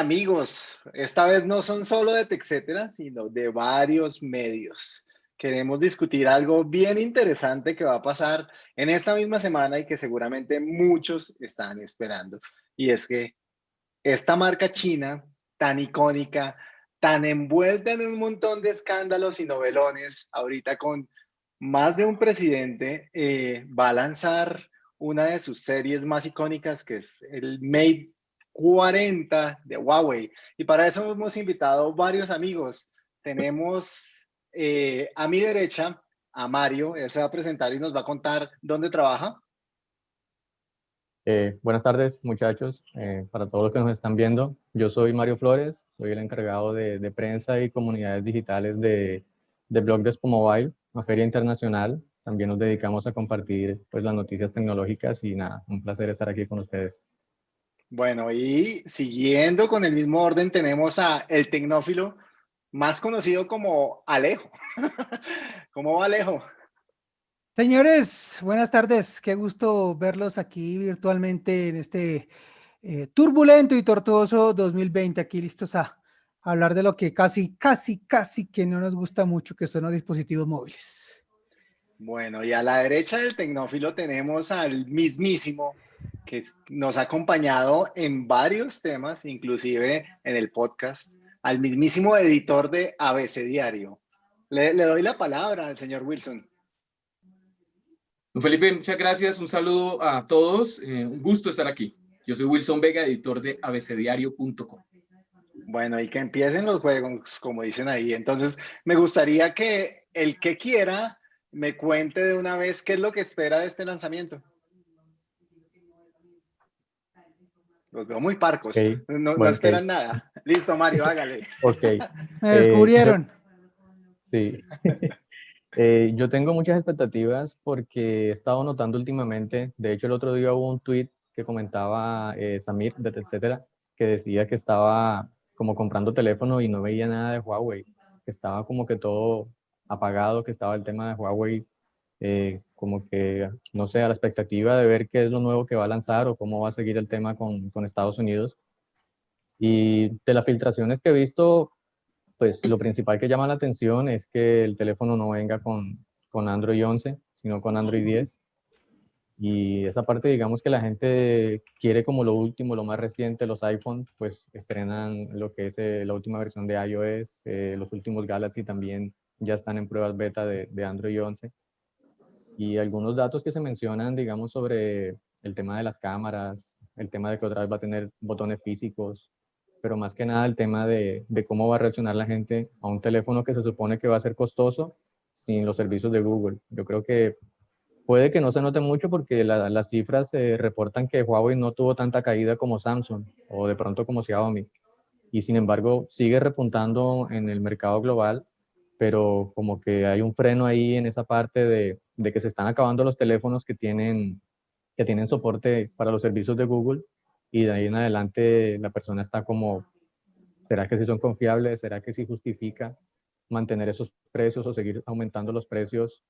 amigos, esta vez no son solo de TechCetera, sino de varios medios. Queremos discutir algo bien interesante que va a pasar en esta misma semana y que seguramente muchos están esperando. Y es que esta marca china tan icónica, tan envuelta en un montón de escándalos y novelones, ahorita con más de un presidente, eh, va a lanzar una de sus series más icónicas, que es el Mate 40 de Huawei. Y para eso hemos invitado varios amigos. Tenemos eh, a mi derecha a Mario, él se va a presentar y nos va a contar dónde trabaja. Eh, buenas tardes, muchachos, eh, para todos los que nos están viendo. Yo soy Mario Flores, soy el encargado de, prensa y comunidades digitales de, de Blog Despo Mobile, una feria internacional. También nos dedicamos a compartir pues, las noticias tecnológicas y nada, un placer estar aquí con ustedes. Bueno, y siguiendo con el mismo orden, tenemos a el tecnófilo más conocido como Alejo. ¿Cómo va Alejo? Señores, buenas tardes. Qué gusto verlos aquí virtualmente en este eh, turbulento y tortuoso 2020. Aquí listos a hablar de lo que casi, casi, casi que no nos gusta mucho, que son los dispositivos móviles. Bueno, y a la derecha del tecnófilo tenemos al mismísimo que nos ha acompañado en varios temas, inclusive en el podcast, al mismísimo editor de ABC Diario. Le, doy la palabra al señor Wilson. Felipe, muchas gracias. Un saludo a todos. Eh, un gusto estar aquí. Yo soy Wilson Vega, editor de abcdiario.com. Bueno, y que empiecen los juegos, como dicen ahí. Entonces, me gustaría que el que quiera me cuente de una vez qué es lo que espera de este lanzamiento. Los veo muy parcos. No, esperan nada. Listo, Mario, hágale. Ok. Me descubrieron. Eh, sí. Eh, yo tengo muchas expectativas porque he estado notando últimamente, de hecho el otro día hubo un tweet que comentaba eh, Samir de etcétera, que decía que estaba como comprando teléfono y no veía nada de Huawei, que estaba como que todo apagado, que estaba el tema de Huawei eh, como que, no sé, a la expectativa de ver qué es lo nuevo que va a lanzar o cómo va a seguir el tema con, con Estados Unidos. Y de las filtraciones que he visto, pues lo principal que llama la atención es que el teléfono no venga con, con Android 11, sino con Android 10. Y esa parte, digamos que la gente quiere como lo último, lo más reciente, los iPhone, pues estrenan lo que es eh, la última versión de iOS, eh, los últimos Galaxy también ya están en pruebas beta de, de Android 11 y algunos datos que se mencionan, digamos, sobre el tema de las cámaras, el tema de que otra vez va a tener botones físicos, pero más que nada el tema de, de, cómo va a reaccionar la gente a un teléfono que se supone que va a ser costoso sin los servicios de Google. Yo creo que puede que no se note mucho porque las cifras se reportan que Huawei no tuvo tanta caída como Samsung o de pronto como Xiaomi. Y sin embargo sigue repuntando en el mercado global pero como que hay un freno ahí en esa parte de, de, que se están acabando los teléfonos que tienen, que tienen soporte para los servicios de Google y de ahí en adelante la persona está como, ¿será que sí son confiables? ¿Será que sí justifica mantener esos precios o seguir aumentando los precios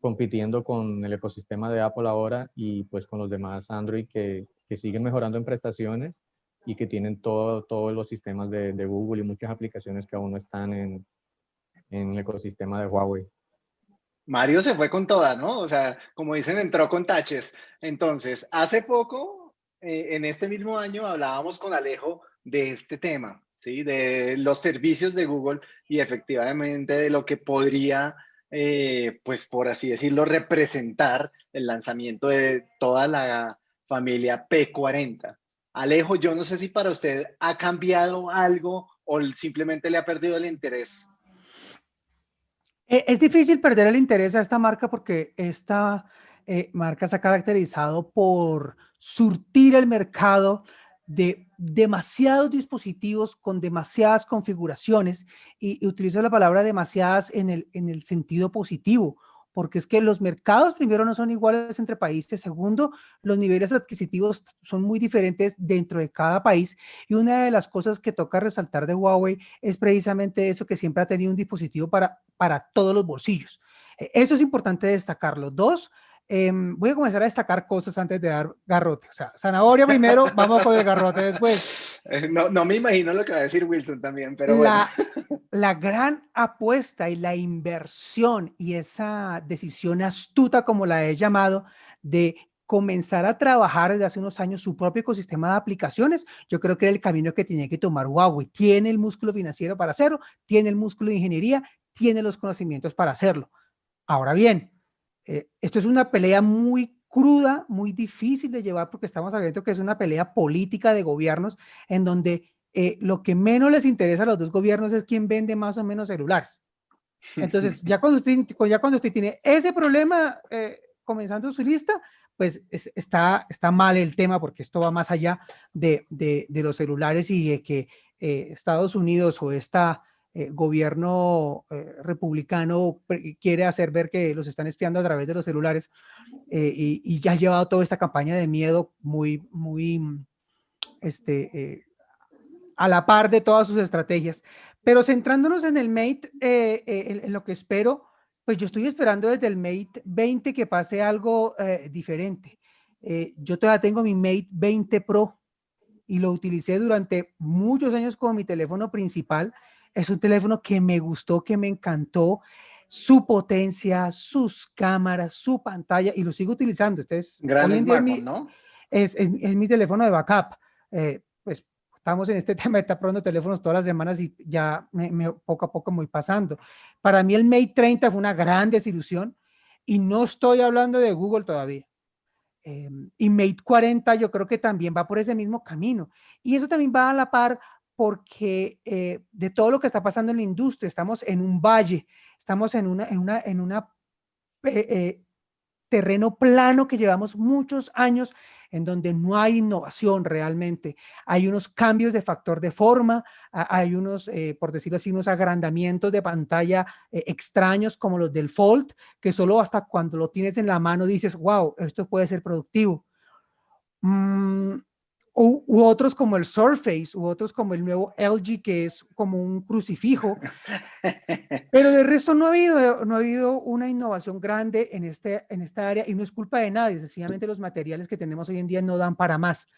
compitiendo con el ecosistema de Apple ahora y pues con los demás Android que, que siguen mejorando en prestaciones y que tienen todo, todos los sistemas de, de Google y muchas aplicaciones que aún no están en, en el ecosistema de Huawei. Mario se fue con toda, ¿no? O sea, como dicen, entró con taches. Entonces, hace poco, eh, en este mismo año, hablábamos con Alejo de este tema, ¿sí? De los servicios de Google y efectivamente de lo que podría, eh, pues por así decirlo, representar el lanzamiento de toda la familia P40. Alejo, yo no sé si para usted ha cambiado algo o simplemente le ha perdido el interés es difícil perder el interés a esta marca porque esta eh, marca se ha caracterizado por surtir el mercado de demasiados dispositivos con demasiadas configuraciones y, y utilizo la palabra demasiadas en el, en el sentido positivo porque es que los mercados primero no son iguales entre países, segundo, los niveles adquisitivos son muy diferentes dentro de cada país y una de las cosas que toca resaltar de Huawei es precisamente eso que siempre ha tenido un dispositivo para, para todos los bolsillos. E, eso es importante destacarlo. Dos, em, voy a comenzar a destacar cosas antes de dar garrote. O sea, zanahoria primero, vamos con el garrote después. Eh, no, no, me imagino lo que va a decir Wilson también, pero la, bueno. La gran apuesta y la inversión y esa decisión astuta, como la he llamado, de comenzar a trabajar desde hace unos años su propio ecosistema de aplicaciones, yo creo que era el camino que tenía que tomar Huawei. Tiene el músculo financiero para hacerlo, tiene el músculo de ingeniería, tiene los conocimientos para hacerlo. Ahora bien, eh, esto es una pelea muy cruda, muy difícil de llevar porque estamos sabiendo que es una pelea política de gobiernos en donde eh, lo que menos les interesa a los dos gobiernos es quién vende más o menos celulares. Entonces, ya cuando usted, ya cuando usted tiene ese problema eh, comenzando su lista, pues está, está mal el tema porque esto va más allá de, de, los celulares y de que eh, Estados Unidos o este gobierno eh, republicano quiere hacer ver que los están espiando a través de los celulares y, y, ya ha llevado toda esta campaña de miedo muy, muy este, a la par de todas sus estrategias. Pero centrándonos en el Mate, en, en lo que espero, pues yo estoy esperando desde el Mate 20 que pase algo eh, diferente. Eh, yo todavía tengo mi Mate 20 Pro y lo utilicé durante muchos años como mi teléfono principal. Es un teléfono que me gustó, que me encantó, su potencia, sus cámaras, su pantalla y lo sigo utilizando. Entonces, Gran es ¿no? Es, es, mi teléfono de backup. Eh, pues estamos en este tema, está probando teléfonos todas las semanas y ya me, poco a poco voy pasando. Para mí el Mate 30 fue una gran desilusión y no estoy hablando de Google todavía. Eh, y Mate 40 yo creo que también va por ese mismo camino. Y eso también va a la par porque eh, de todo lo que está pasando en la industria, estamos en un valle, estamos en una, en una, en una eh, terreno plano que llevamos muchos años en donde no hay innovación realmente. Hay unos cambios de factor de forma, hay unos, eh, por decirlo así, unos agrandamientos de pantalla eh, extraños como los del Fold, que solo hasta cuando lo tienes en la mano dices, wow, esto puede ser productivo. Mm, u, otros como el Surface, u otros como el nuevo LG, que es como un crucifijo. Pero de resto no ha habido, no ha habido una innovación grande en, este, en esta área y no es culpa de nadie, sencillamente los materiales que tenemos hoy en día no dan para más.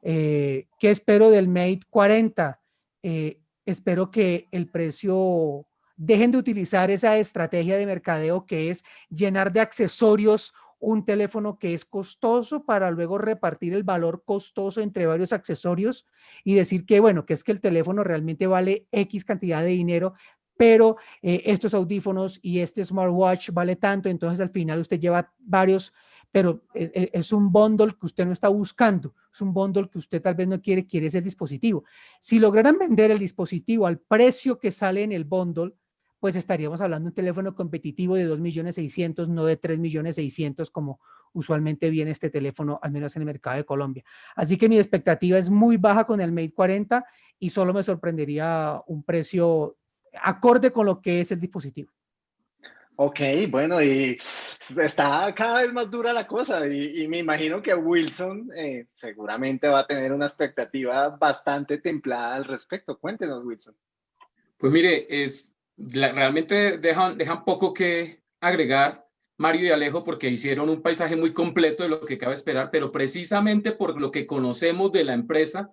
Eh, ¿Qué espero del Mate 40? Eh, espero que el precio, dejen de utilizar esa estrategia de mercadeo que es llenar de accesorios un teléfono que es costoso para luego repartir el valor costoso entre varios accesorios y decir que, bueno, que es que el teléfono realmente vale X cantidad de dinero, pero eh, estos audífonos y este smartwatch vale tanto, entonces al final usted lleva varios, pero es, e, es un bundle que usted no está buscando, es un bundle que usted tal vez no quiere, quiere ese dispositivo. Si lograran vender el dispositivo al precio que sale en el bundle, pues estaríamos hablando de un teléfono competitivo de 2.600.000, no de 3.600.000 como usualmente viene este teléfono, al menos en el mercado de Colombia. Así que mi expectativa es muy baja con el Mate 40 y solo me sorprendería un precio acorde con lo que es el dispositivo. Ok, bueno, y está cada vez más dura la cosa y, me imagino que Wilson eh, seguramente va a tener una expectativa bastante templada al respecto. Cuéntenos, Wilson. Pues mire, es, realmente dejan, dejan poco que agregar Mario y Alejo porque hicieron un paisaje muy completo de lo que cabe esperar, pero precisamente por lo que conocemos de la empresa,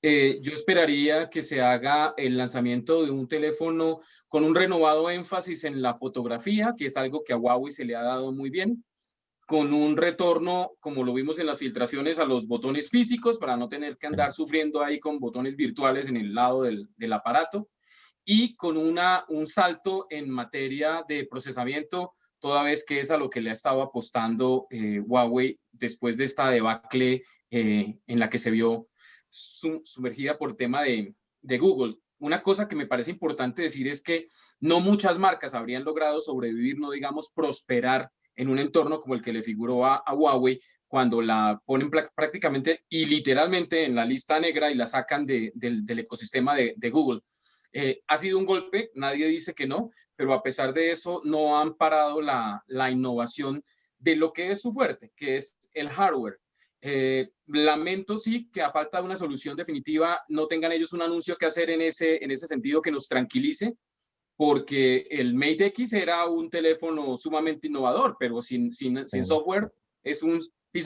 eh, yo esperaría que se haga el lanzamiento de un teléfono con un renovado énfasis en la fotografía, que es algo que a Huawei se le ha dado muy bien, con un retorno, como lo vimos en las filtraciones, a los botones físicos para no tener que andar sufriendo ahí con botones virtuales en el lado del, del aparato y con una, un salto en materia de procesamiento, toda vez que es a lo que le ha estado apostando eh, Huawei después de esta debacle eh, en la que se vio sumergida por tema de, de Google. Una cosa que me parece importante decir es que no muchas marcas habrían logrado sobrevivir, no digamos prosperar en un entorno como el que le figuró a, Huawei cuando la ponen prácticamente y literalmente en la lista negra y la sacan del, del, ecosistema de, de Google. Eh, ha sido un golpe, nadie dice que no, pero a pesar de eso no han parado la, innovación de lo que es su fuerte, que es el hardware. Eh, lamento sí que a falta de una solución definitiva no tengan ellos un anuncio que hacer en ese, en ese sentido que nos tranquilice, porque el Mate X era un teléfono sumamente innovador, pero sin, sin, sin software es un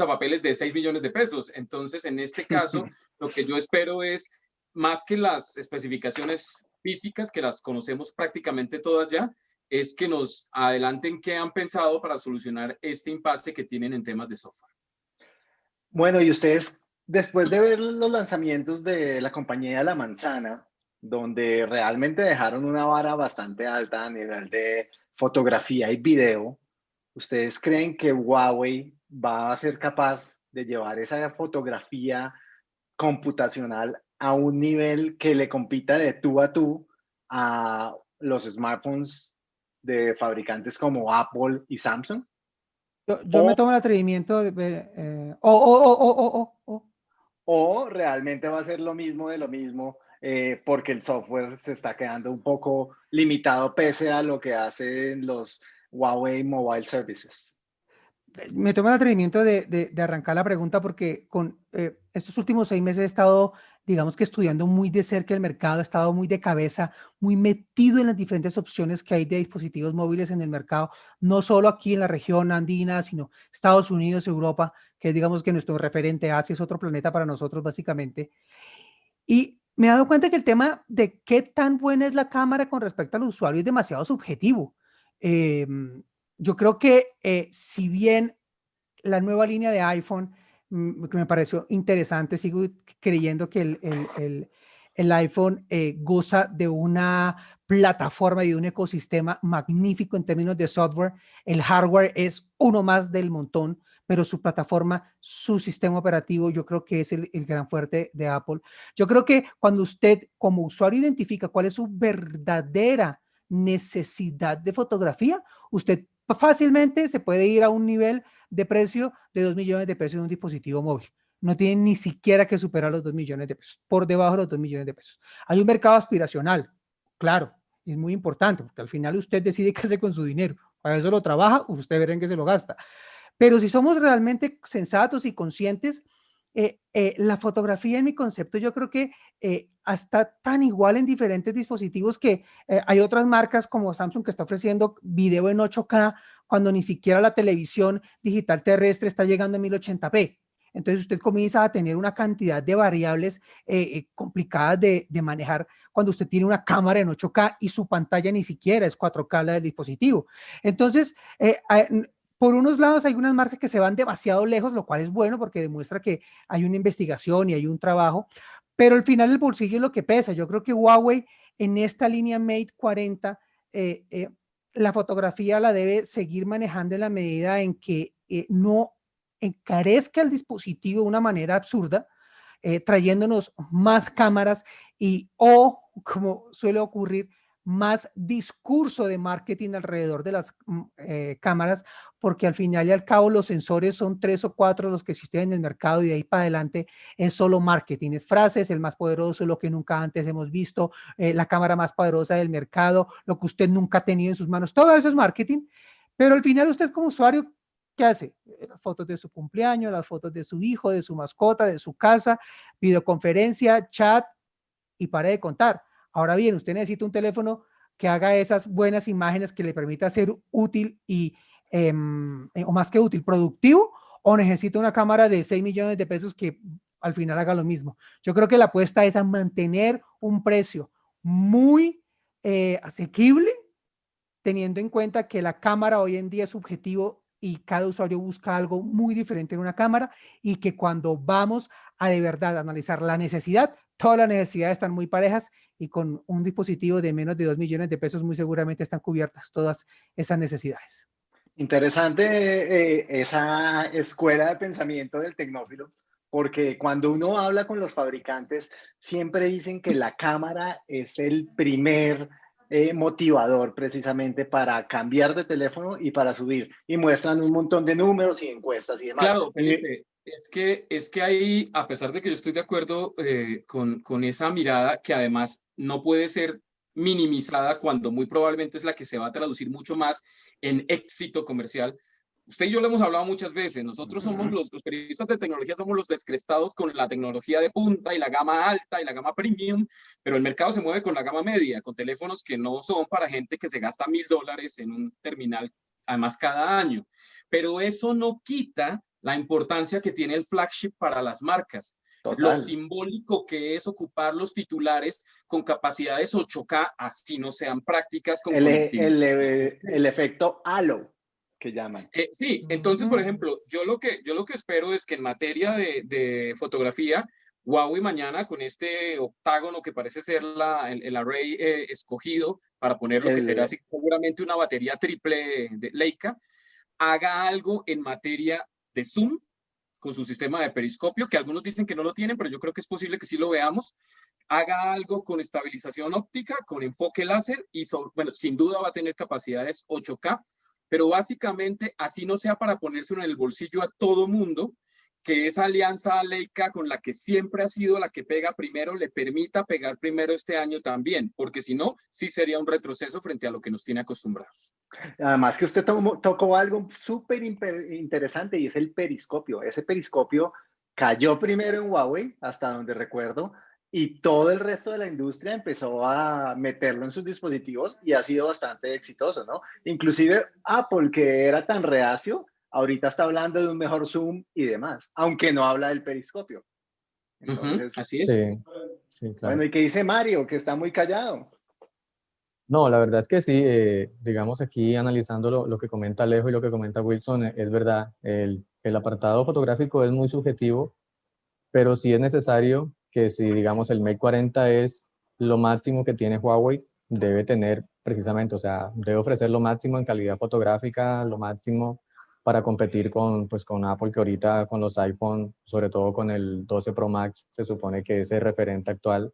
papeles de 6 millones de pesos. Entonces, en este caso, lo que yo espero es más que las especificaciones que las conocemos prácticamente todas ya, es que nos adelanten qué han pensado para solucionar este impasse que tienen en temas de software. Bueno, y ustedes, después de ver los lanzamientos de la compañía La Manzana, donde realmente dejaron una vara bastante alta a nivel de fotografía y video, ¿ustedes creen que Huawei va a ser capaz de llevar esa fotografía computacional a un nivel que le compita de tú a tú a los smartphones de fabricantes como Apple y Samsung? Yo, me tomo el atrevimiento de ver, eh, o, realmente va a ser lo mismo de lo mismo eh, porque el software se está quedando un poco limitado pese a lo que hacen los Huawei Mobile Services. Me tomo el atrevimiento de, de, arrancar la pregunta porque con eh, estos últimos seis meses he estado digamos que estudiando muy de cerca el mercado, he estado muy de cabeza, muy metido en las diferentes opciones que hay de dispositivos móviles en el mercado, no solo aquí en la región andina, sino Estados Unidos, Europa, que digamos que nuestro referente Asia es otro planeta para nosotros básicamente. Y me he dado cuenta que el tema de qué tan buena es la cámara con respecto al usuario es demasiado subjetivo. Em, yo creo que eh, si bien la nueva línea de iPhone que me pareció interesante. Sigo creyendo que el, el, el, iPhone eh, goza de una plataforma y de un ecosistema magnífico en términos de software. El hardware es uno más del montón, pero su plataforma, su sistema operativo, yo creo que es el, el, gran fuerte de Apple. Yo creo que cuando usted como usuario identifica cuál es su verdadera necesidad de fotografía, usted fácilmente se puede ir a un nivel de precio de 2 millones de pesos en un dispositivo móvil. No tienen ni siquiera que superar los 2 millones de pesos, por debajo de los 2 millones de pesos. Hay un mercado aspiracional, claro, es muy importante, porque al final usted decide qué hace con su dinero. Para eso lo trabaja, usted verá en qué se lo gasta. Pero si somos realmente sensatos y conscientes, eh, eh, la fotografía en mi concepto yo creo que eh, está tan igual en diferentes dispositivos que hay otras marcas como Samsung que está ofreciendo video en 8K cuando ni siquiera la televisión digital terrestre está llegando a 1080p. Entonces usted comienza a tener una cantidad de variables complicadas de, manejar cuando usted tiene una cámara en 8K y su pantalla ni siquiera es 4K la del dispositivo. Entonces, por unos lados hay unas marcas que se van demasiado lejos, lo cual es bueno porque demuestra que hay una investigación y hay un trabajo, pero al final el bolsillo es lo que pesa. Yo creo que Huawei en esta línea Mate 40, eh, eh, la fotografía la debe seguir manejando en la medida en que eh, no encarezca el dispositivo de una manera absurda, trayéndonos más cámaras y o, como suele ocurrir, más discurso de marketing alrededor de las mm, eh, cámaras, porque al final y al cabo los sensores son tres o cuatro los que existen en el mercado y de ahí para adelante es solo marketing, es frases, el más poderoso, lo que nunca antes hemos visto, eh, la cámara más poderosa del mercado, lo que usted nunca ha tenido en sus manos, todo eso es marketing, pero al final usted como usuario, ¿qué hace? Eh, las fotos de su cumpleaños, las fotos de su hijo, de su mascota, de su casa, videoconferencia, chat y pare de contar Ahora bien, usted necesita un teléfono que haga esas buenas imágenes que le permita ser útil y, em, eh, o más que útil, productivo, o necesita una cámara de 6 millones de pesos que al final haga lo mismo. Yo creo que la apuesta es a mantener un precio muy eh, asequible, teniendo en cuenta que la cámara hoy en día es subjetivo y cada usuario busca algo muy diferente en una cámara y que cuando vamos a de verdad analizar la necesidad, todas las necesidades están muy parejas y con un dispositivo de menos de 2 millones de pesos muy seguramente están cubiertas todas esas necesidades. Interesante eh, esa escuela de pensamiento del tecnófilo, porque cuando uno habla con los fabricantes, siempre dicen que la cámara es el primer eh, motivador precisamente para cambiar de teléfono y para subir. Y muestran un montón de números y encuestas y demás. Claro, Felipe, es que, es que ahí, a pesar de que yo estoy de acuerdo eh, con, con esa mirada, que además no puede ser minimizada cuando muy probablemente es la que se va a traducir mucho más en éxito comercial. Usted y yo lo hemos hablado muchas veces, nosotros somos los, los, periodistas de tecnología, somos los descrestados con la tecnología de punta y la gama alta y la gama premium, pero el mercado se mueve con la gama media, con teléfonos que no son para gente que se gasta mil dólares en un terminal, además cada año. Pero eso no quita la importancia que tiene el flagship para las marcas. lo simbólico que es ocupar los titulares con capacidades 8K, así no sean prácticas. Con el, el, el, efecto halo que llaman. Eh, sí, entonces, por ejemplo, yo lo que, yo lo que espero es que en materia de, de fotografía, Huawei mañana con este octágono que parece ser la, el, array eh, escogido para poner lo que será seguramente una batería triple de Leica, haga algo en materia de zoom con su sistema de periscopio, que algunos dicen que no lo tienen, pero yo creo que es posible que sí lo veamos. Haga algo con estabilización óptica, con enfoque láser y, bueno, sin duda va a tener capacidades 8K, pero básicamente así no sea para ponérselo en el bolsillo a todo mundo, que esa alianza Leica con la que siempre ha sido la que pega primero le permita pegar primero este año también, porque si no, sí sería un retroceso frente a lo que nos tiene acostumbrados. Además que usted tocó algo súper interesante y es el periscopio. Ese periscopio cayó primero en Huawei, hasta donde recuerdo, y todo el resto de la industria empezó a meterlo en sus dispositivos y ha sido bastante exitoso, ¿no? Inclusive Apple, que era tan reacio, ahorita está hablando de un mejor zoom y demás, aunque no habla del periscopio. así es. Bueno, ¿y qué dice Mario? Que está muy callado. No, la verdad es que sí, eh, digamos aquí analizando lo, que comenta Alejo y lo que comenta Wilson, eh, es verdad, el, apartado fotográfico es muy subjetivo, pero sí es necesario que si digamos el Mate 40 es lo máximo que tiene Huawei, debe tener precisamente, o sea, debe ofrecer lo máximo en calidad fotográfica, lo máximo para competir con, pues, con Apple, que ahorita con los iPhone, sobre todo con el 12 Pro Max, se supone que es el referente actual.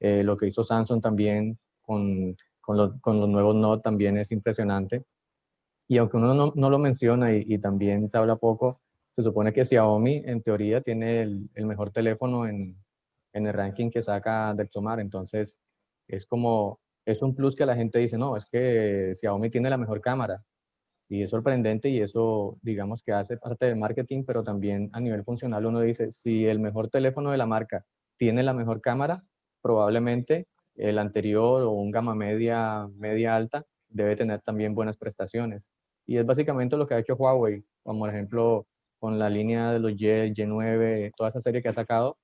Eh, lo que hizo Samsung también con con, los nuevos Note también es impresionante. Y aunque uno no, lo menciona y, también se habla poco, se supone que Xiaomi en teoría tiene el, mejor teléfono en, en, el ranking que saca Dexomar. Entonces es como, es un plus que la gente dice, no, es que Xiaomi tiene la mejor cámara. Y es sorprendente y eso, digamos que hace parte del marketing, pero también a nivel funcional uno dice, si el mejor teléfono de la marca tiene la mejor cámara, probablemente el anterior o un gama media, media alta, debe tener también buenas prestaciones. Y es básicamente lo que ha hecho Huawei, como por ejemplo con la línea de los Y, Y9, toda esa serie que ha sacado,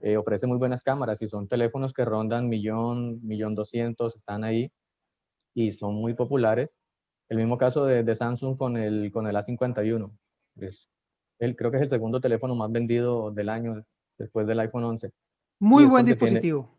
eh, ofrece muy buenas cámaras y son teléfonos que rondan millón, millón doscientos, están ahí y son muy populares. El mismo caso de, Samsung con el, con el A51. Es el, creo que es el segundo teléfono más vendido del año después del iPhone 11. Muy buen dispositivo. Tiene,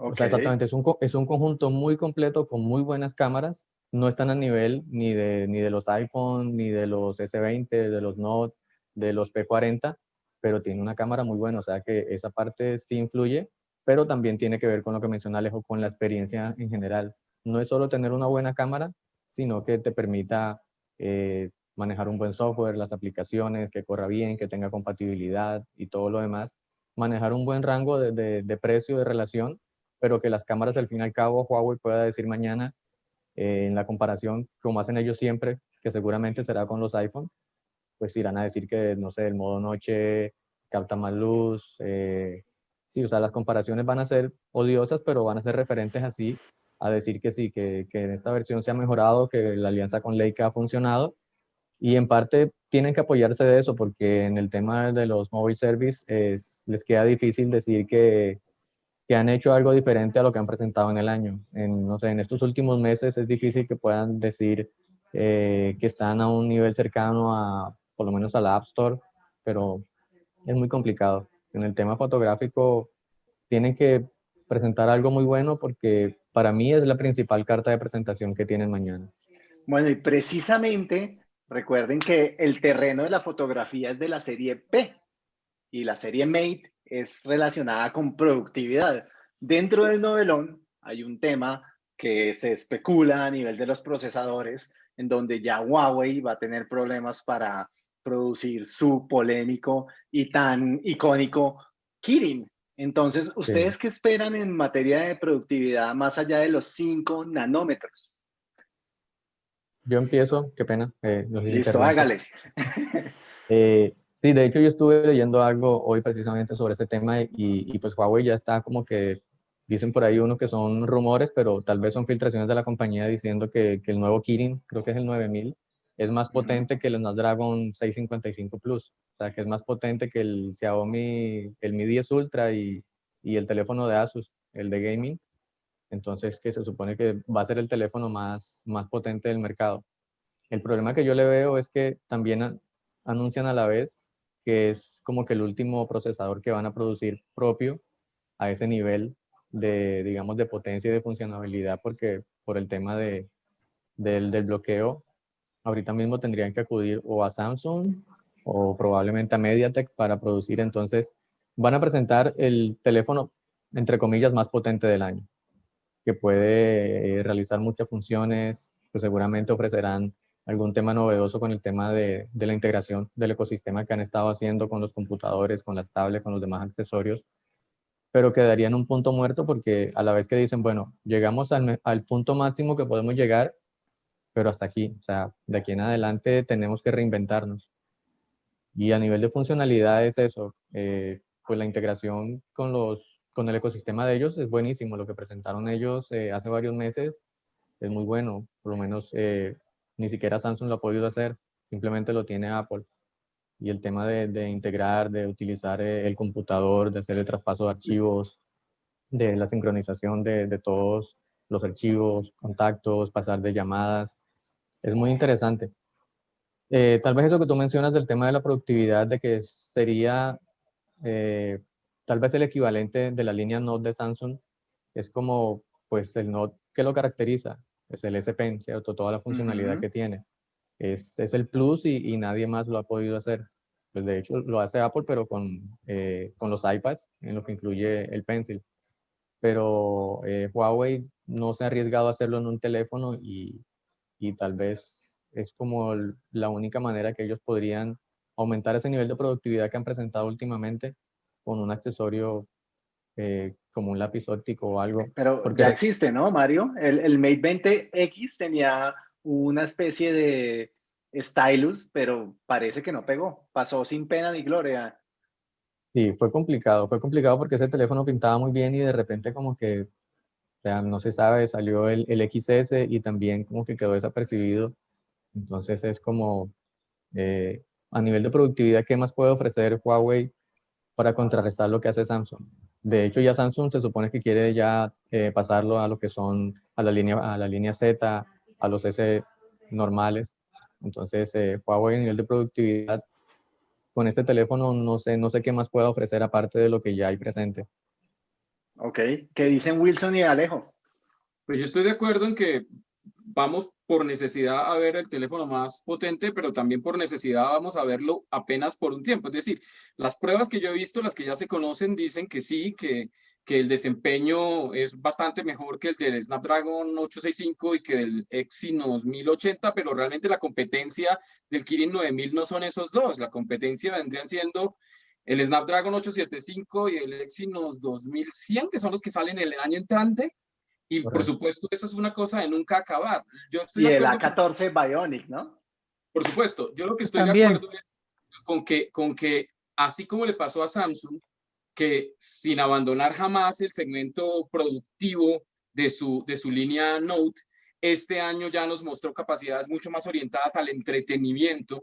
o sea, exactamente, es un, es un conjunto muy completo con muy buenas cámaras. No están a nivel ni de, ni de los iPhone, ni de los S20, de los Note, de los P40, pero tiene una cámara muy buena. O sea que esa parte sí influye, pero también tiene que ver con lo que menciona Alejo, con la experiencia en general. No es solo tener una buena cámara, sino que te permita eh, manejar un buen software, las aplicaciones, que corra bien, que tenga compatibilidad y todo lo demás manejar un buen rango de, de, precio, de relación, pero que las cámaras al fin y al cabo Huawei pueda decir mañana eh, en la comparación, como hacen ellos siempre, que seguramente será con los iPhone, pues irán a decir que, no sé, el modo noche capta más luz. Eh, sí, o sea, las comparaciones van a ser odiosas, pero van a ser referentes así a decir que sí, que, que en esta versión se ha mejorado, que la alianza con Leica ha funcionado y en parte tienen que apoyarse de eso porque en el tema de los mobile service es, les queda difícil decir que, que, han hecho algo diferente a lo que han presentado en el año. En, no sé, en estos últimos meses es difícil que puedan decir eh, que están a un nivel cercano a, por lo menos a la App Store, pero es muy complicado. En el tema fotográfico tienen que presentar algo muy bueno porque para mí es la principal carta de presentación que tienen mañana. Bueno, y precisamente Recuerden que el terreno de la fotografía es de la serie P y la serie Mate es relacionada con productividad. Dentro del novelón hay un tema que se especula a nivel de los procesadores, en donde ya Huawei va a tener problemas para producir su polémico y tan icónico Kirin. Entonces, ¿ustedes qué esperan en materia de productividad más allá de los 5 nanómetros? Yo empiezo, qué pena. Eh, Listo, hágale. Eh, sí, de hecho yo estuve leyendo algo hoy precisamente sobre ese tema y, y, pues Huawei ya está como que, dicen por ahí uno que son rumores, pero tal vez son filtraciones de la compañía diciendo que, que el nuevo Kirin, creo que es el 9000, es más potente que el Snapdragon 655 Plus. O sea, que es más potente que el Xiaomi, el Mi 10 Ultra y, y el teléfono de Asus, el de gaming. Entonces, que se supone que va a ser el teléfono más, más potente del mercado. El problema que yo le veo es que también anuncian a la vez que es como que el último procesador que van a producir propio a ese nivel de, digamos, de potencia y de funcionalidad, porque por el tema de, del, del bloqueo, ahorita mismo tendrían que acudir o a Samsung o probablemente a MediaTek para producir. Entonces, van a presentar el teléfono, entre comillas, más potente del año, que puede eh, realizar muchas funciones, pues seguramente ofrecerán algún tema novedoso con el tema de, de, la integración del ecosistema que han estado haciendo con los computadores, con las tablets, con los demás accesorios, pero quedaría en un punto muerto porque a la vez que dicen, bueno, llegamos al, al punto máximo que podemos llegar, pero hasta aquí, o sea, de aquí en adelante tenemos que reinventarnos. Y a nivel de funcionalidad es eso, eh, pues la integración con, los, con el ecosistema de ellos es buenísimo, lo que presentaron ellos eh, hace varios meses es muy bueno, por lo menos eh, ni siquiera Samsung lo ha podido hacer, simplemente lo tiene Apple. Y el tema de, de integrar, de utilizar eh, el computador, de hacer el traspaso de archivos, de la sincronización de, de todos los archivos, contactos, pasar de llamadas, es muy interesante. Tal vez eso que tú mencionas del tema de la productividad, de que sería tal vez el equivalente de la línea Note de Samsung, es como pues el Note que lo caracteriza, es el S Pen, ¿cierto? Toda la funcionalidad que tiene. Es, es el plus y, y, nadie más lo ha podido hacer. Pues de hecho lo hace Apple, pero con, eh, con los iPads, en lo que incluye el Pencil. Pero eh, Huawei no se ha arriesgado a hacerlo en un teléfono y, y tal vez es como la única manera que ellos podrían aumentar ese nivel de productividad que han presentado últimamente con un accesorio eh, como un lápiz óptico o algo. Pero porque... ya existe, ¿no, Mario? El, el Mate 20X tenía una especie de stylus, pero parece que no pegó. Pasó sin pena ni gloria. Sí, fue complicado. Fue complicado porque ese teléfono pintaba muy bien y de repente como que o sea, no se sabe, salió el, el, XS y también como que quedó desapercibido. Entonces es como, eh, a nivel de productividad, ¿qué más puede ofrecer Huawei para contrarrestar lo que hace Samsung? De hecho, ya Samsung se supone que quiere ya eh, pasarlo a lo que son, a la línea, a la línea Z, a los S normales. Entonces, eh, Huawei a nivel de productividad, con este teléfono no sé, no sé qué más pueda ofrecer aparte de lo que ya hay presente. Ok, ¿qué dicen Wilson y Alejo? Pues yo estoy de acuerdo en que vamos por necesidad a ver el teléfono más potente, pero también por necesidad vamos a verlo apenas por un tiempo. Es decir, las pruebas que yo he visto, las que ya se conocen, dicen que sí, que, que el desempeño es bastante mejor que el del Snapdragon 865 y que el Exynos 1080, pero realmente la competencia del Kirin 9000 no son esos dos. La competencia vendrían siendo el Snapdragon 875 y el Exynos 2100, que son los que salen el año entrante. Y por, por supuesto, eso es una cosa de nunca acabar. Yo estoy y el A14 con... Bionic, ¿no? Por supuesto, yo lo que estoy También. de acuerdo es con que, con que, así como le pasó a Samsung, que sin abandonar jamás el segmento productivo de su, de su línea Note, este año ya nos mostró capacidades mucho más orientadas al entretenimiento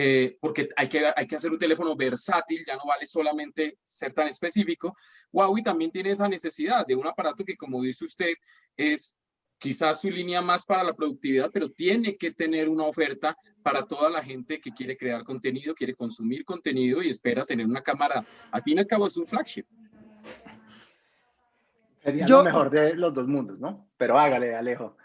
eh, porque hay que, hay que hacer un teléfono versátil, ya no vale solamente ser tan específico. Huawei también tiene esa necesidad de un aparato que, como dice usted, es quizás su línea más para la productividad, pero tiene que tener una oferta para toda la gente que quiere crear contenido, quiere consumir contenido y espera tener una cámara. Al fin y al cabo es un flagship. Sería Yo, lo mejor de los dos mundos, ¿no? Pero hágale, Alejo.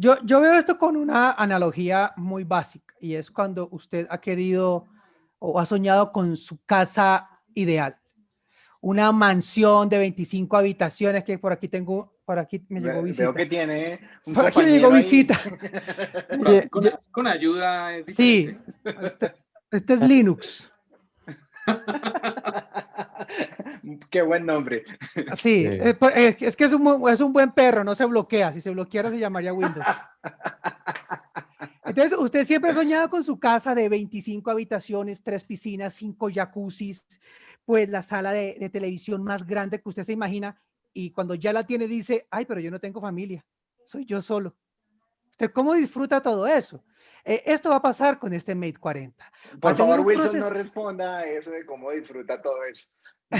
Yo, yo veo esto con una analogía muy básica y es cuando usted ha querido o ha soñado con su casa ideal. Una mansión de 25 habitaciones que por aquí tengo, por aquí me llegó visita. Veo que tiene un Por aquí me llegó visita. con, con, ayuda es Sí, este, este es Linux. Qué buen nombre. Sí, es que es un, es un buen perro, no se bloquea. Si se bloqueara se llamaría Windows. Entonces, usted siempre ha soñado con su casa de 25 habitaciones, tres piscinas, cinco jacuzzis, pues la sala de, de, televisión más grande que usted se imagina. Y cuando ya la tiene, dice, ay, pero yo no tengo familia, soy yo solo. ¿Usted cómo disfruta todo eso? eh, esto va a pasar con este Mate 40. Por favor, Wilson, no responda a eso de cómo disfruta todo eso.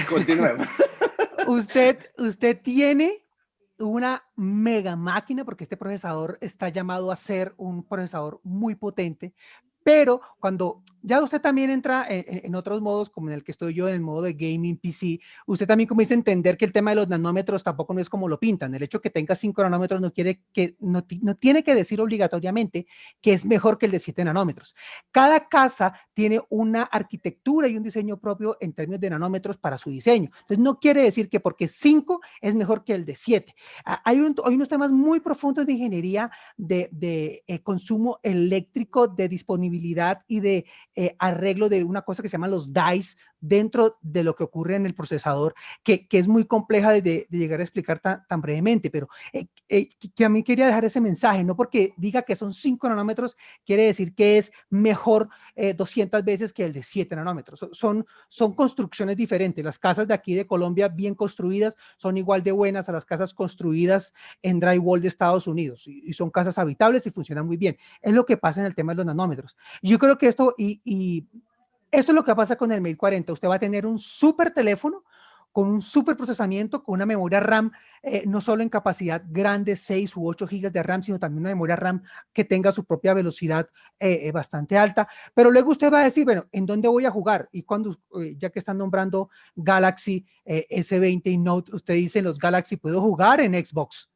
Continuemos. usted, usted tiene una mega máquina, porque este procesador está llamado a ser un procesador muy potente, pero cuando ya usted también entra en, otros modos, como en el que estoy yo, en el modo de gaming PC, usted también comienza a entender que el tema de los nanómetros tampoco no es como lo pintan. El hecho que tenga 5 nanómetros no, quiere que, no, no tiene que decir obligatoriamente que es mejor que el de 7 nanómetros. Cada casa tiene una arquitectura y un diseño propio en términos de nanómetros para su diseño. Entonces, no quiere decir que porque 5 es mejor que el de 7. Ah, hay, hay unos temas muy profundos de ingeniería de, de eh, consumo eléctrico, de disponibilidad y de eh, arreglo de una cosa que se llama los DICE dentro de lo que ocurre en el procesador, que, que es muy compleja de, de, llegar a explicar tan, tan brevemente, pero eh, eh, que a mí quería dejar ese mensaje, no porque diga que son 5 nanómetros, quiere decir que es mejor 200 veces que el de 7 nanómetros. Son, son construcciones diferentes. Las casas de aquí de Colombia bien construidas son igual de buenas a las casas construidas en drywall de Estados Unidos y, y son casas habitables y funcionan muy bien. Es lo que pasa en el tema de los nanómetros. Yo creo que esto, y, y esto es lo que pasa con el Mate 40. Usted va a tener un súper teléfono con un súper procesamiento, con una memoria RAM, eh, no solo en capacidad grande, 6 u 8 gigas de RAM, sino también una memoria RAM que tenga su propia velocidad eh, eh, bastante alta. Pero luego usted va a decir, bueno, ¿en dónde voy a jugar? Y cuando, ya que están nombrando Galaxy S20 y Note, usted dice, los Galaxy puedo jugar en Xbox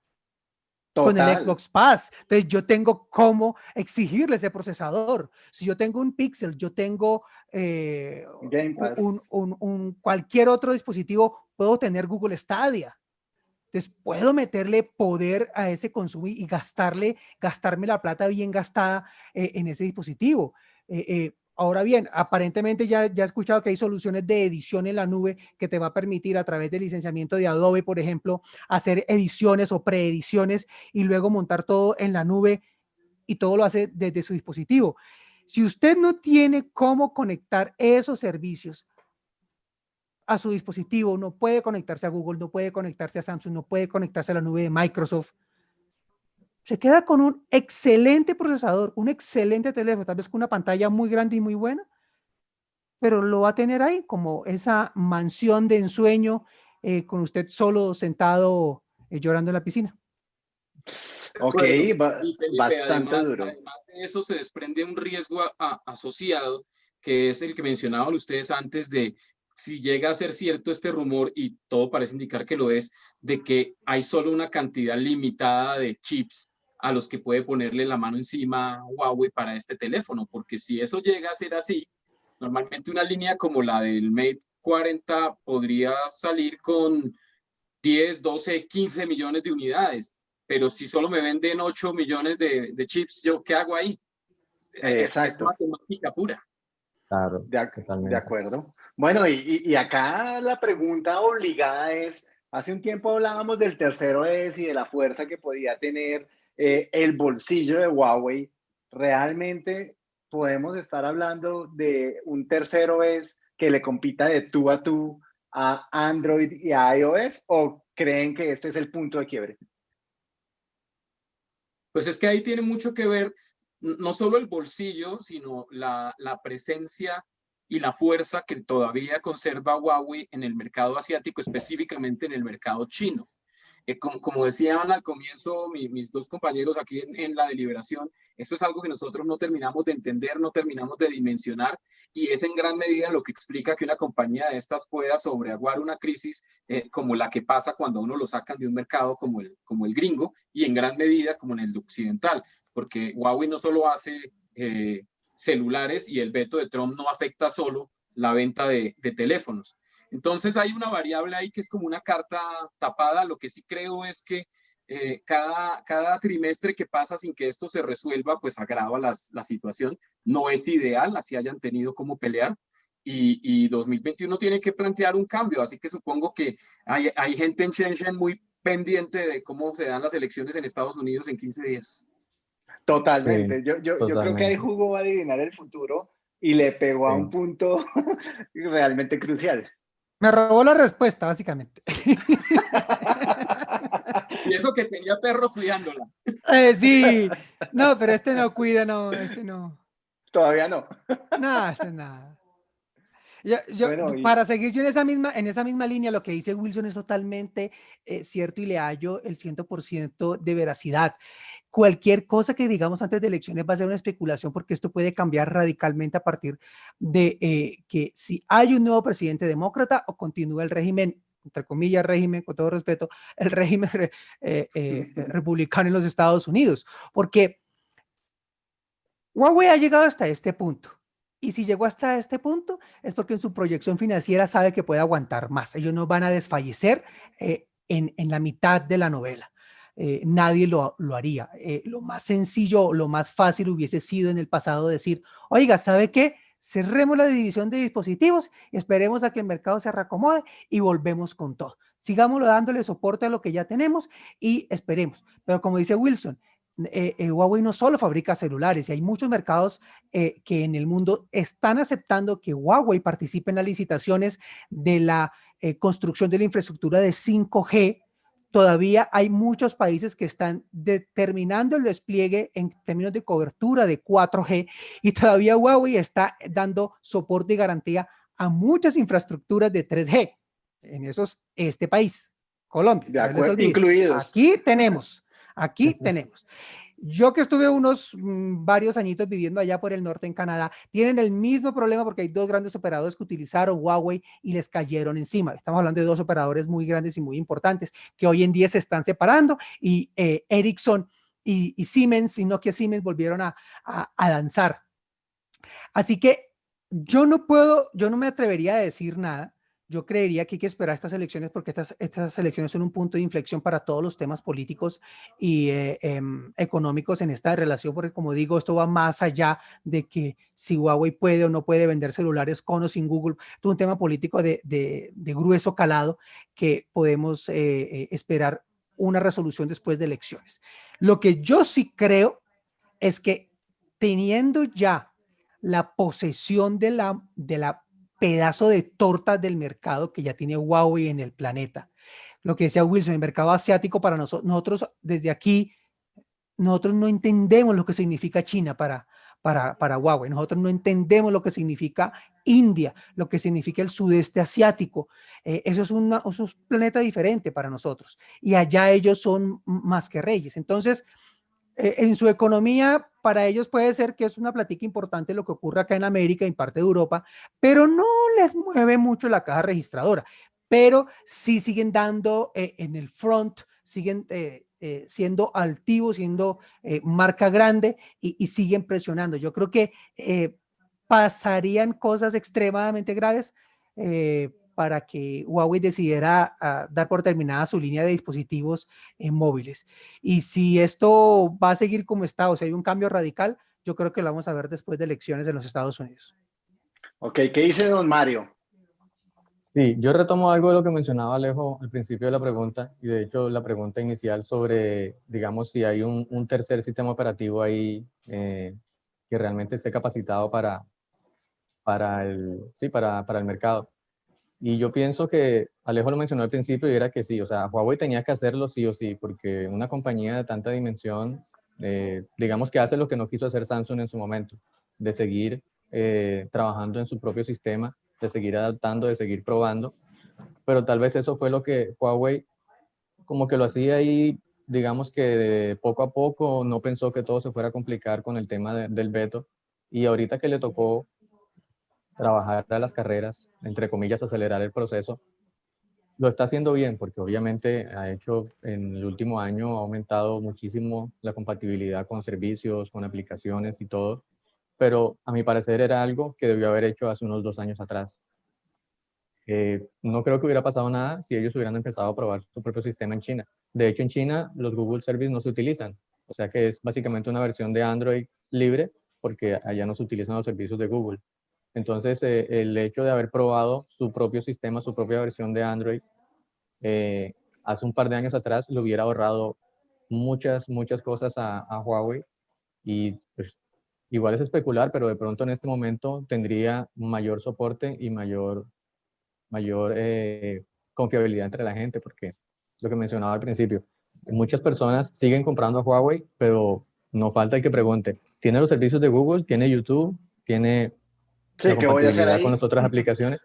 con el Xbox Pass. Entonces yo tengo cómo exigirle ese procesador. Si yo tengo un Pixel, yo tengo eh, un, un, un, cualquier otro dispositivo, puedo tener Google Stadia. Entonces puedo meterle poder a ese consumo y gastarle, gastarme la plata bien gastada eh, en ese dispositivo. Eh, eh Ahora bien, aparentemente ya, ya he escuchado que hay soluciones de edición en la nube que te va a permitir a través del licenciamiento de Adobe, por ejemplo, hacer ediciones o preediciones y luego montar todo en la nube y todo lo hace desde su dispositivo. Si usted no tiene cómo conectar esos servicios a su dispositivo, no puede conectarse a Google, no puede conectarse a Samsung, no puede conectarse a la nube de Microsoft, se queda con un excelente procesador, un excelente teléfono, tal vez con una pantalla muy grande y muy buena, pero lo va a tener ahí como esa mansión de ensueño eh, con usted solo sentado eh, llorando en la piscina. Ok, bastante duro. Además de eso se desprende un riesgo asociado, que es el que mencionaban ustedes antes de si llega a ser cierto este rumor, y todo parece indicar que lo es, de que hay solo una cantidad limitada de chips a los que puede ponerle la mano encima Huawei para este teléfono, porque si eso llega a ser así, normalmente una línea como la del Mate 40 podría salir con 10, 12, 15 millones de unidades, pero si solo me venden 8 millones de, chips, ¿yo qué hago ahí? Exacto. Es, matemática pura. Claro, de, de acuerdo. Bueno, y, y, acá la pregunta obligada es, hace un tiempo hablábamos del tercero es y de la fuerza que podía tener eh, el bolsillo de Huawei, realmente podemos estar hablando de un tercero es que le compita de tú a tú a Android y a iOS o creen que este es el punto de quiebre? Pues es que ahí tiene mucho que ver no solo el bolsillo, sino la, la presencia y la fuerza que todavía conserva Huawei en el mercado asiático, específicamente en el mercado chino. Eh, como, decían al comienzo mis dos compañeros aquí en, la deliberación, esto es algo que nosotros no terminamos de entender, no terminamos de dimensionar y es en gran medida lo que explica que una compañía de estas pueda sobreaguar una crisis eh, como la que pasa cuando uno lo sacan de un mercado como el, como el gringo y en gran medida como en el occidental, porque Huawei no solo hace eh, celulares y el veto de Trump no afecta solo la venta de teléfonos, entonces hay una variable ahí que es como una carta tapada. Lo que sí creo es que eh, cada, cada trimestre que pasa sin que esto se resuelva, pues agrava la situación. No es ideal, así hayan tenido como pelear. Y, y, 2021 tiene que plantear un cambio. Así que supongo que hay, hay gente en Shenzhen muy pendiente de cómo se dan las elecciones en Estados Unidos en 15 días. Totalmente. yo, yo, yo creo que ahí jugó a adivinar el futuro y le pegó a un punto realmente crucial. Me robó la respuesta, básicamente. y eso que tenía perro cuidándola. Eh, sí, no, pero este no cuida, no, este no. Todavía no. No, este nada. Yo, Para seguir yo en esa, misma, en esa misma línea, lo que dice Wilson es totalmente eh, cierto y le hallo el 100% de veracidad cualquier cosa que digamos antes de elecciones va a ser una especulación porque esto puede cambiar radicalmente a partir de eh, que si hay un nuevo presidente demócrata o continúa el régimen entre comillas, régimen, con todo respeto, el régimen eh, eh, republicano en los Estados Unidos. Porque Huawei ha llegado hasta este punto. Y si llegó hasta este punto, es porque en su proyección financiera sabe que puede aguantar más. Ellos no van a desfallecer en, en la mitad de la novela. Eh, nadie lo, haría. Eh, lo más sencillo, lo más fácil hubiese sido en el pasado decir, oiga, ¿sabe qué? Cerremos la división de dispositivos, esperemos a que el mercado se reacomode y volvemos con todo. Sigámoslo dándole soporte a lo que ya tenemos y esperemos. Pero como dice Wilson, eh, Huawei no solo fabrica celulares y hay muchos mercados que en el mundo están aceptando que Huawei participe en las licitaciones de la construcción de la infraestructura de 5G todavía hay muchos países que están determinando el despliegue en términos de cobertura de 4G y todavía Huawei está dando soporte y garantía a muchas infraestructuras de 3G. En esos, este país, Colombia. De acuerdo, incluidos. Aquí tenemos, aquí tenemos. Yo que estuve unos mm, varios añitos viviendo allá por el norte en Canadá, tienen el mismo problema porque hay dos grandes operadores que utilizaron Huawei y les cayeron encima. Estamos hablando de dos operadores muy grandes y muy importantes que hoy en día se están separando y eh, Ericsson y, Siemens y Nokia Siemens volvieron a, a, a danzar. Así que yo no puedo, yo no me atrevería a decir nada yo creería que hay que esperar estas elecciones porque estas, estas elecciones son un punto de inflexión para todos los temas políticos y eh, em, económicos en esta relación, porque como digo, esto va más allá de que si Huawei puede o no puede vender celulares con o sin Google, es un tema político de, de, grueso calado que podemos eh, eh, esperar una resolución después de elecciones. Lo que yo sí creo es que teniendo ya la posesión de la, de la pedazo de torta del mercado que ya tiene Huawei en el planeta. Lo que decía Wilson, el mercado asiático para nosotros, nosotros desde aquí, nosotros no entendemos lo que significa China para, para, para Huawei. Nosotros no entendemos lo que significa India, lo que significa el sudeste asiático. Eh, eso, es una, eso es un planeta diferente para nosotros. Y allá ellos son más que reyes. Entonces, eh, en su economía, para ellos puede ser que es una plática importante lo que ocurre acá en América y en parte de Europa, pero no les mueve mucho la caja registradora, pero sí siguen dando eh, en el front, siguen eh, siendo altivos, siendo marca grande y, y, siguen presionando. Yo creo que pasarían cosas extremadamente graves para que Huawei decidiera ah, dar por terminada su línea de dispositivos en móviles. Y si esto va a seguir como está, o sea, hay un cambio radical, yo creo que lo vamos a ver después de elecciones en los Estados Unidos. Ok, ¿qué dice don Mario? Sí, yo retomo algo de lo que mencionaba Alejo al principio de la pregunta, y de hecho la pregunta inicial sobre, digamos, si hay un, tercer sistema operativo ahí eh, que realmente esté capacitado para, para, el, sí, para, para el mercado. Y yo pienso que Alejo lo mencionó al principio y era que sí, o sea, Huawei tenía que hacerlo sí o sí, porque una compañía de tanta dimensión, eh, digamos que hace lo que no quiso hacer Samsung en su momento, de seguir eh, trabajando en su propio sistema, de seguir adaptando, de seguir probando, pero tal vez eso fue lo que Huawei como que lo hacía ahí, digamos que de poco a poco, no pensó que todo se fuera a complicar con el tema del veto, y ahorita que le tocó trabajar a las carreras, entre comillas, acelerar el proceso. Lo está haciendo bien porque obviamente ha hecho en el último año, ha aumentado muchísimo la compatibilidad con servicios, con aplicaciones y todo, pero a mi parecer era algo que debió haber hecho hace unos dos años atrás. Eh, no creo que hubiera pasado nada si ellos hubieran empezado a probar su propio sistema en China. De hecho, en China los Google Services no se utilizan, o sea que es básicamente una versión de Android libre porque allá no se utilizan los servicios de Google. Entonces, eh, el hecho de haber probado su propio sistema, su propia versión de Android, eh, hace un par de años atrás le hubiera ahorrado muchas, muchas cosas a, Huawei y pues, igual es especular, pero de pronto en este momento tendría mayor soporte y mayor, mayor eh, confiabilidad entre la gente, porque lo que mencionaba al principio, muchas personas siguen comprando a Huawei, pero no falta el que pregunte, ¿tiene los servicios de Google? ¿Tiene YouTube? ¿Tiene sí, la compatibilidad con las otras aplicaciones?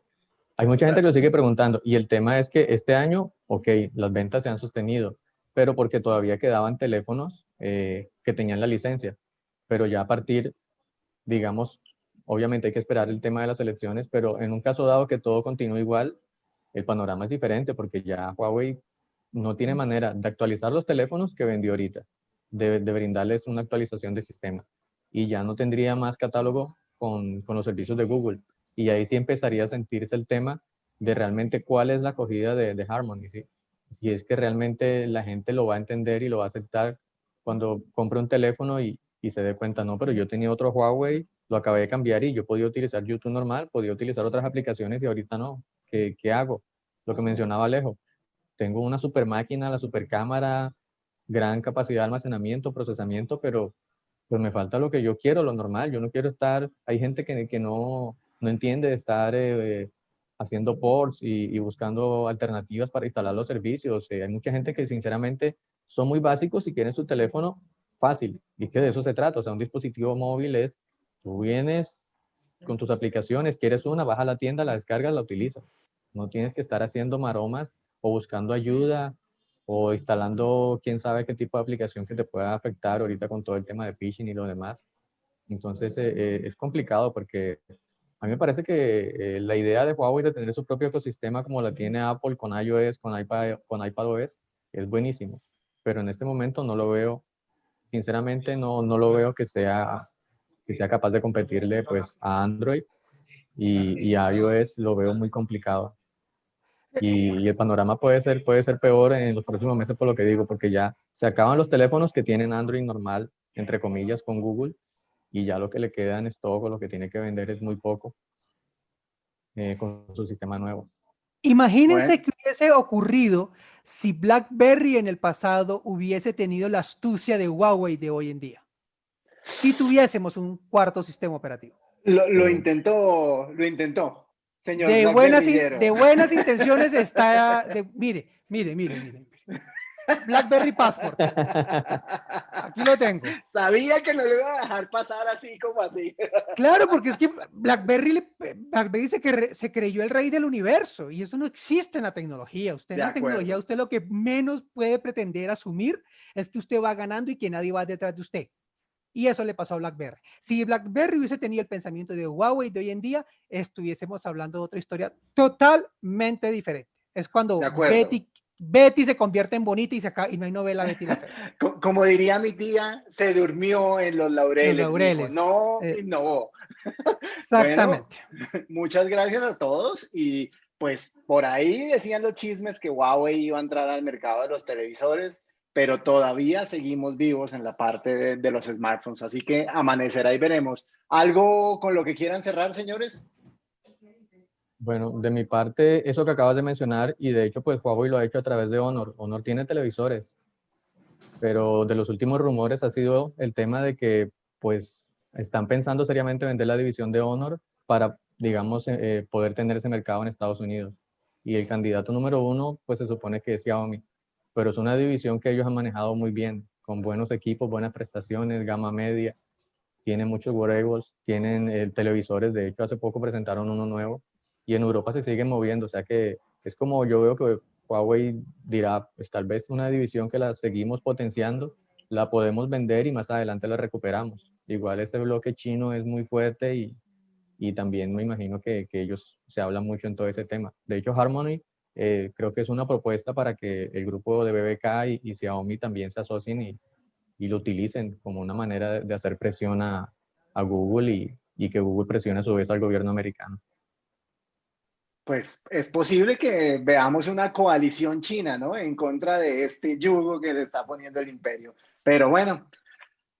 Hay mucha gente que lo sigue preguntando y el tema es que este año, ok, las ventas se han sostenido, pero porque todavía quedaban teléfonos eh, que tenían la licencia, pero ya a partir, digamos, obviamente hay que esperar el tema de las elecciones, pero en un caso dado que todo continúe igual, el panorama es diferente porque ya Huawei no tiene manera de actualizar los teléfonos que vendió ahorita, de, brindarles una actualización de sistema. Y ya no tendría más catálogo con, los servicios de Google. Y ahí sí empezaría a sentirse el tema de realmente cuál es la acogida de, de Harmony. Si es que realmente la gente lo va a entender y lo va a aceptar cuando compre un teléfono y, y se dé cuenta, no, pero yo tenía otro Huawei, lo acabé de cambiar y yo podía utilizar YouTube normal, podía utilizar otras aplicaciones y ahorita no. ¿Qué, qué hago? Lo que mencionaba Alejo, tengo una super máquina, la super cámara, gran capacidad de almacenamiento, procesamiento, pero pues me falta lo que yo quiero, lo normal. Yo no quiero estar, hay gente que, que no, no entiende de estar eh, haciendo ports y, buscando alternativas para instalar los servicios. Eh, hay mucha gente que sinceramente son muy básicos y quieren su teléfono fácil. Y que de eso se trata. O sea, un dispositivo móvil es, tú vienes con tus aplicaciones, quieres una, vas a la tienda, la descargas, la utilizas. No tienes que estar haciendo maromas o buscando ayuda o instalando quién sabe qué tipo de aplicación que te pueda afectar ahorita con todo el tema de phishing y lo demás. Entonces eh, eh, es complicado porque a mí me parece que eh, la idea de Huawei de tener su propio ecosistema como la tiene Apple con iOS, con, iPad, con iPadOS, es buenísimo. Pero en este momento no lo veo, sinceramente no, no lo veo que sea, que sea capaz de competirle pues a Android y, y a iOS lo veo muy complicado y, el panorama puede ser, puede ser peor en los próximos meses por lo que digo, porque ya se acaban los teléfonos que tienen Android normal, entre comillas, con Google, y ya lo que le queda en stock o lo que tiene que vender es muy poco eh, con su sistema nuevo. Imagínense que hubiese ocurrido si BlackBerry en el pasado hubiese tenido la astucia de Huawei de hoy en día. Si tuviésemos un cuarto sistema operativo. Lo, lo intentó, lo intentó de, buenas, de buenas intenciones está, mire, mire, mire, mire. BlackBerry Passport. Aquí lo tengo. Sabía que no lo iba a dejar pasar así como así. Claro, porque es que BlackBerry, BlackBerry se, que se creyó el rey del universo y eso no existe en la tecnología. Usted en la tecnología, usted lo que menos puede pretender asumir es que usted va ganando y que nadie va detrás de usted. Y eso le pasó a BlackBerry. Si BlackBerry hubiese tenido el pensamiento de Huawei de hoy en día, estuviésemos hablando de otra historia totalmente diferente. Es cuando Betty, Betty, se convierte en bonita y, se acaba, y no hay novela Betty la Como diría mi tía, se durmió en los laureles. laureles. no eh, innovó. Exactamente. muchas gracias a todos y pues por ahí decían los chismes que Huawei iba a entrar al mercado de los televisores pero todavía seguimos vivos en la parte de, los smartphones. Así que amanecerá y veremos. ¿Algo con lo que quieran cerrar, señores? Bueno, de mi parte, eso que acabas de mencionar, y de hecho, pues Huawei lo ha hecho a través de Honor. Honor tiene televisores, pero de los últimos rumores ha sido el tema de que, pues, están pensando seriamente vender la división de Honor para, digamos, eh, eh, poder tener ese mercado en Estados Unidos. Y el candidato número uno, pues se supone que es Xiaomi pero es una división que ellos han manejado muy bien, con buenos equipos, buenas prestaciones, gama media, tienen muchos wearables, tienen eh, televisores, de hecho hace poco presentaron uno nuevo, y en Europa se siguen moviendo, o sea que es como yo veo que Huawei dirá, pues tal vez una división que la seguimos potenciando, la podemos vender y más adelante la recuperamos. Igual ese bloque chino es muy fuerte y, y también me imagino que, que ellos se hablan mucho en todo ese tema. De hecho, Harmony eh, creo que es una propuesta para que el grupo de BBK y, Xiaomi también se asocien y, y, lo utilicen como una manera de, hacer presión a, a Google y, y, que Google presione a su vez al gobierno americano. Pues es posible que veamos una coalición china, ¿no? En contra de este yugo que le está poniendo el imperio. Pero bueno,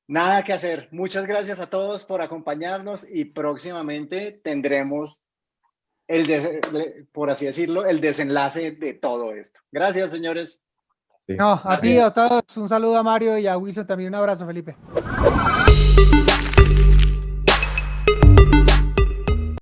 nada que hacer. Muchas gracias a todos por acompañarnos y próximamente tendremos el por así decirlo, el desenlace de todo esto. Gracias, señores. No, a ti, a todos, un saludo a Mario y a Wilson también, un abrazo, Felipe.